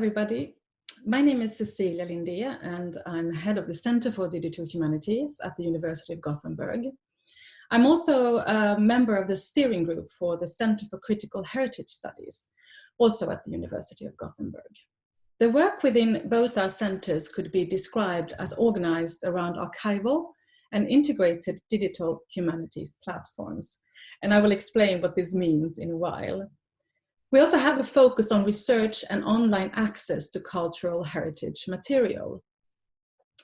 everybody. My name is Cecilia Lindhé and I'm head of the Center for Digital Humanities at the University of Gothenburg. I'm also a member of the steering group for the Center for Critical Heritage Studies, also at the University of Gothenburg. The work within both our centers could be described as organized around archival and integrated digital humanities platforms. And I will explain what this means in a while. We also have a focus on research and online access to cultural heritage material.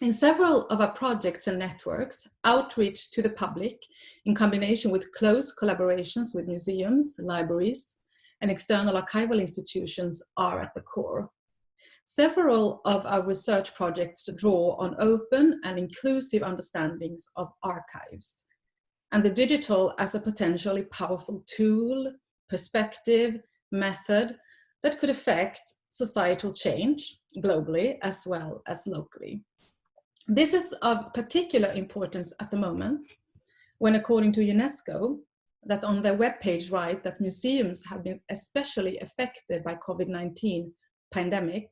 In several of our projects and networks, outreach to the public in combination with close collaborations with museums, libraries, and external archival institutions are at the core. Several of our research projects draw on open and inclusive understandings of archives and the digital as a potentially powerful tool, perspective, method that could affect societal change globally as well as locally. This is of particular importance at the moment when according to UNESCO, that on their webpage write that museums have been especially affected by COVID-19 pandemic,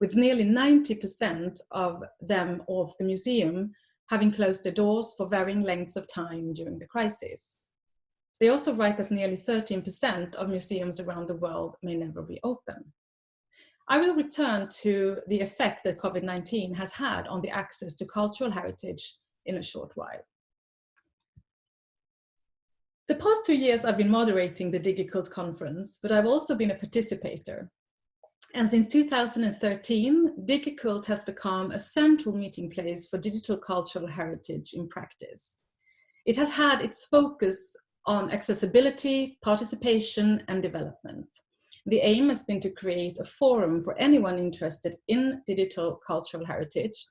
with nearly 90% of them of the museum having closed their doors for varying lengths of time during the crisis. They also write that nearly 13% of museums around the world may never reopen. I will return to the effect that COVID-19 has had on the access to cultural heritage in a short while. The past two years I've been moderating the DigiCult conference, but I've also been a participator. And since 2013, DigiCult has become a central meeting place for digital cultural heritage in practice. It has had its focus on accessibility, participation and development. The aim has been to create a forum for anyone interested in digital cultural heritage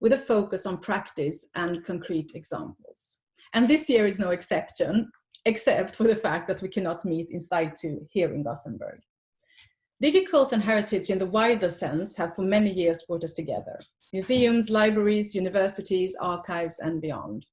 with a focus on practice and concrete examples. And this year is no exception, except for the fact that we cannot meet in situ here in Gothenburg. DigiCult and heritage in the wider sense have for many years brought us together. Museums, libraries, universities, archives and beyond.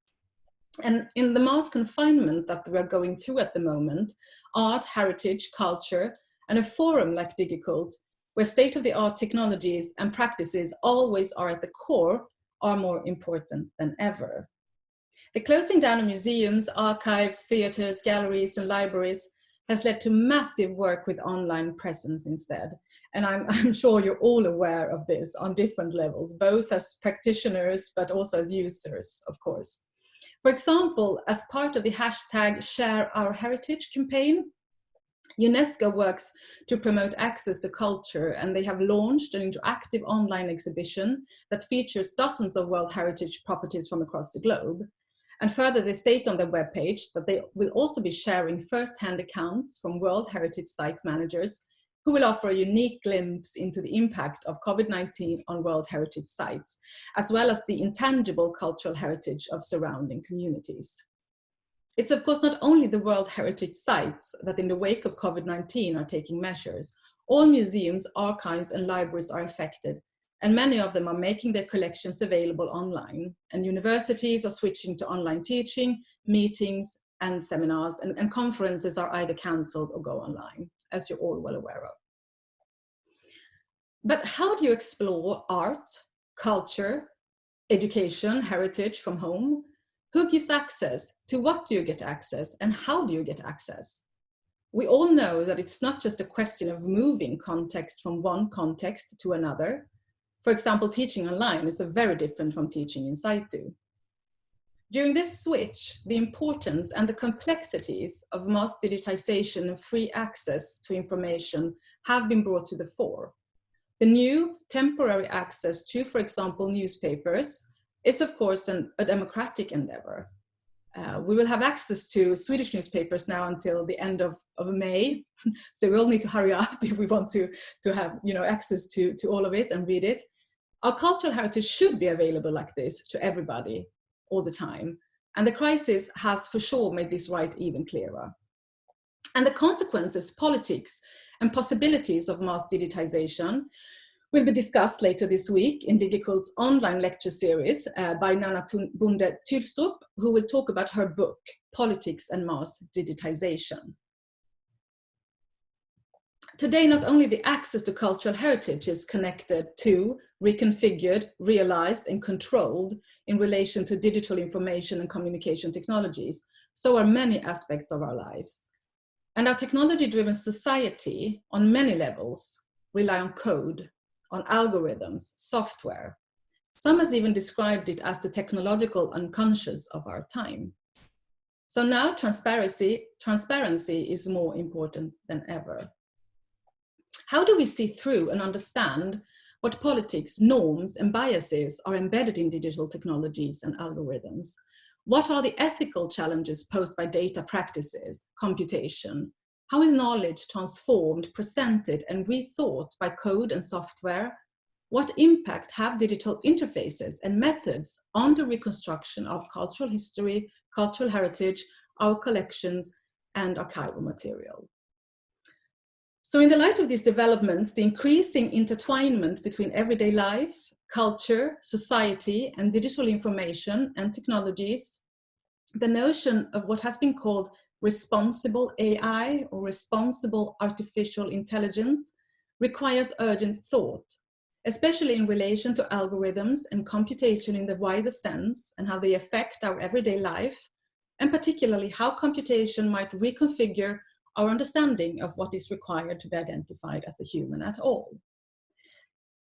And in the mass confinement that we're going through at the moment, art, heritage, culture, and a forum like DigiCult, where state-of-the-art technologies and practices always are at the core, are more important than ever. The closing down of museums, archives, theatres, galleries, and libraries has led to massive work with online presence instead. And I'm, I'm, sure you're all aware of this on different levels, both as practitioners, but also as users, of course. For example, as part of the hashtag Share Our Heritage campaign, UNESCO works to promote access to culture and they have launched an interactive online exhibition that features dozens of World Heritage properties from across the globe. And further, they state on their webpage that they will also be sharing first-hand accounts from World Heritage Site managers who will offer a unique glimpse into the impact of COVID-19 on World Heritage sites, as well as the intangible cultural heritage of surrounding communities. It's of course not only the World Heritage sites that in the wake of COVID-19 are taking measures. All museums, archives and libraries are affected and many of them are making their collections available online. And universities are switching to online teaching, meetings and seminars and, and conferences are either cancelled or go online as you're all well aware of. But how do you explore art, culture, education, heritage from home? Who gives access? To what do you get access? And how do you get access? We all know that it's not just a question of moving context from one context to another. For example, teaching online is very different from teaching in situ. During this switch, the importance and the complexities of mass digitization and free access to information have been brought to the fore. The new temporary access to, for example, newspapers is of course an, a democratic endeavor. Uh, we will have access to Swedish newspapers now until the end of, of May. so we all need to hurry up if we want to, to have you know, access to, to all of it and read it. Our cultural heritage should be available like this to everybody all the time. And the crisis has for sure made this right even clearer. And the consequences, politics, and possibilities of mass digitization will be discussed later this week in DigiCult's online lecture series uh, by Nanna Bonde Thylstrup, who will talk about her book, Politics and Mass Digitization. Today, not only the access to cultural heritage is connected to, reconfigured, realized, and controlled in relation to digital information and communication technologies, so are many aspects of our lives. And our technology-driven society, on many levels, rely on code, on algorithms, software. Some has even described it as the technological unconscious of our time. So now transparency, transparency is more important than ever. How do we see through and understand what politics, norms and biases are embedded in digital technologies and algorithms? What are the ethical challenges posed by data practices, computation? How is knowledge transformed, presented and rethought by code and software? What impact have digital interfaces and methods on the reconstruction of cultural history, cultural heritage, our collections and archival material? So in the light of these developments, the increasing intertwinement between everyday life, culture, society, and digital information and technologies, the notion of what has been called responsible AI or responsible artificial intelligence requires urgent thought, especially in relation to algorithms and computation in the wider sense and how they affect our everyday life, and particularly how computation might reconfigure our understanding of what is required to be identified as a human at all.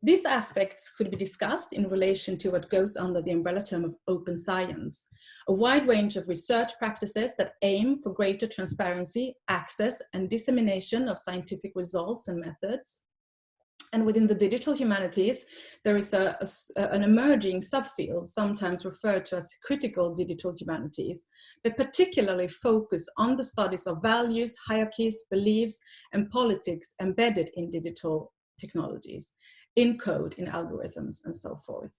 These aspects could be discussed in relation to what goes under the umbrella term of open science, a wide range of research practices that aim for greater transparency, access and dissemination of scientific results and methods, and within the digital humanities, there is a, a, an emerging subfield, sometimes referred to as critical digital humanities, that particularly focus on the studies of values, hierarchies, beliefs, and politics embedded in digital technologies, in code, in algorithms, and so forth.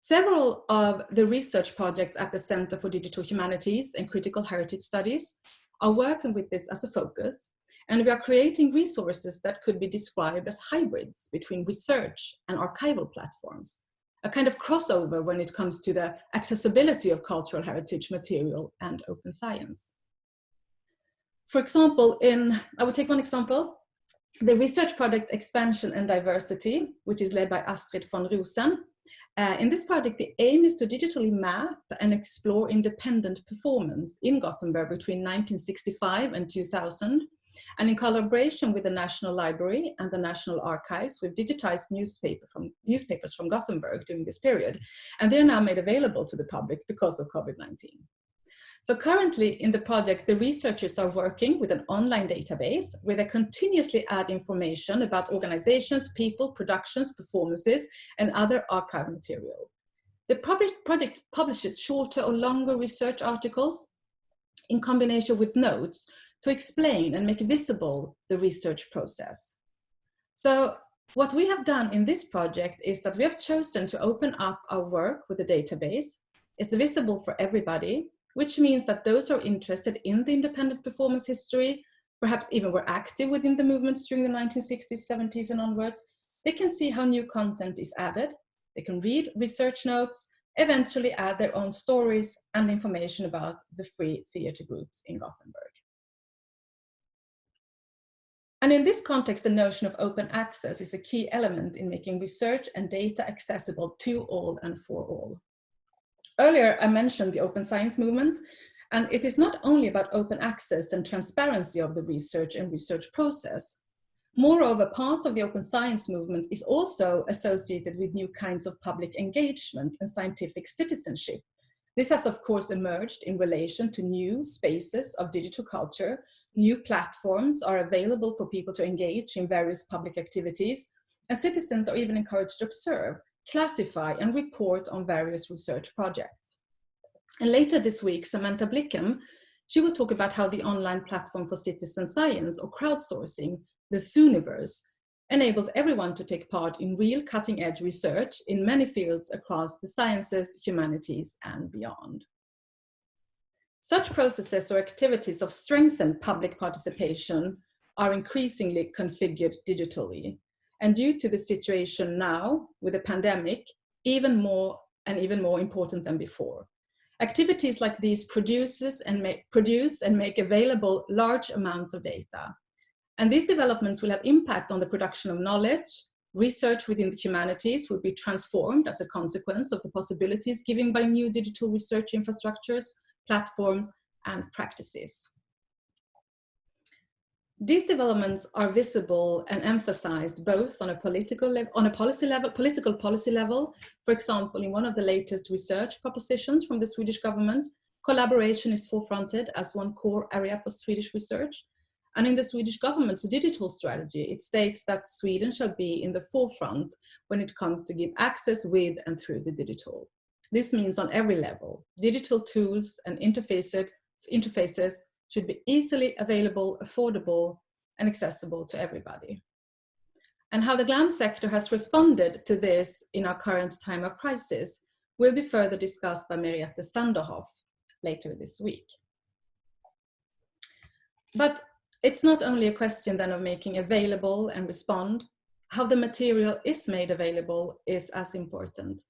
Several of the research projects at the Center for Digital Humanities and Critical Heritage Studies are working with this as a focus, and we are creating resources that could be described as hybrids between research and archival platforms, a kind of crossover when it comes to the accessibility of cultural heritage material and open science. For example, in, I will take one example, the research project Expansion and Diversity, which is led by Astrid von Rosen. Uh, in this project, the aim is to digitally map and explore independent performance in Gothenburg between 1965 and 2000, and in collaboration with the National Library and the National Archives, we've digitized newspaper from, newspapers from Gothenburg during this period. And they're now made available to the public because of COVID-19. So currently in the project, the researchers are working with an online database where they continuously add information about organizations, people, productions, performances, and other archive material. The project publishes shorter or longer research articles in combination with notes to explain and make visible the research process. So what we have done in this project is that we have chosen to open up our work with the database. It's visible for everybody, which means that those who are interested in the independent performance history, perhaps even were active within the movements during the 1960s, 70s and onwards, they can see how new content is added. They can read research notes, eventually add their own stories and information about the free theatre groups in Gothenburg. And in this context, the notion of open access is a key element in making research and data accessible to all and for all. Earlier, I mentioned the open science movement, and it is not only about open access and transparency of the research and research process. Moreover, parts of the open science movement is also associated with new kinds of public engagement and scientific citizenship. This has, of course, emerged in relation to new spaces of digital culture New platforms are available for people to engage in various public activities, and citizens are even encouraged to observe, classify, and report on various research projects. And later this week, Samantha Blickhan, she will talk about how the online platform for citizen science or crowdsourcing, the Zooniverse, enables everyone to take part in real cutting edge research in many fields across the sciences, humanities, and beyond. Such processes or activities of strengthened public participation are increasingly configured digitally. And due to the situation now with the pandemic, even more and even more important than before. Activities like these produces and make, produce and make available large amounts of data. And these developments will have impact on the production of knowledge, research within the humanities will be transformed as a consequence of the possibilities given by new digital research infrastructures, platforms, and practices. These developments are visible and emphasized both on a political on a policy level, political policy level. For example, in one of the latest research propositions from the Swedish government, collaboration is forefronted as one core area for Swedish research. And in the Swedish government's digital strategy, it states that Sweden shall be in the forefront when it comes to give access with and through the digital. This means on every level, digital tools and interfaces, should be easily available, affordable, and accessible to everybody. And how the GLAM sector has responded to this in our current time of crisis will be further discussed by Merete Sanderhoff later this week. But it's not only a question then of making available and respond, how the material is made available is as important.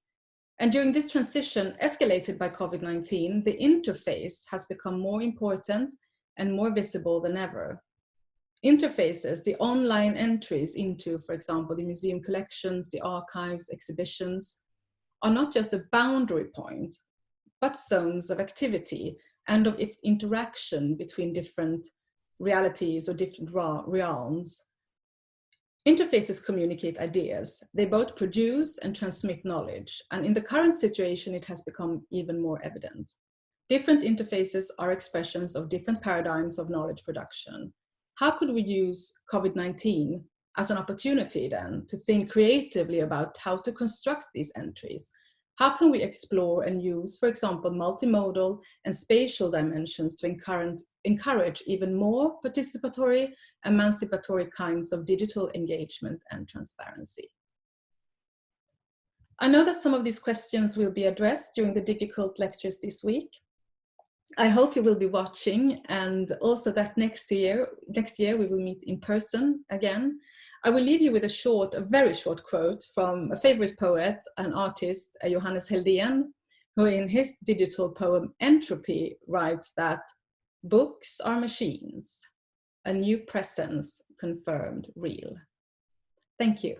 And during this transition escalated by COVID-19, the interface has become more important and more visible than ever. Interfaces, the online entries into, for example, the museum collections, the archives, exhibitions, are not just a boundary point, but zones of activity and of interaction between different realities or different realms. Interfaces communicate ideas. They both produce and transmit knowledge. And in the current situation, it has become even more evident. Different interfaces are expressions of different paradigms of knowledge production. How could we use COVID-19 as an opportunity then to think creatively about how to construct these entries? How can we explore and use, for example, multimodal and spatial dimensions to encourage, encourage even more participatory, emancipatory kinds of digital engagement and transparency? I know that some of these questions will be addressed during the DigiCult lectures this week. I hope you will be watching and also that next year, next year we will meet in person again. I will leave you with a short, a very short quote from a favorite poet and artist, Johannes Heldén, who in his digital poem Entropy writes that books are machines, a new presence confirmed real. Thank you.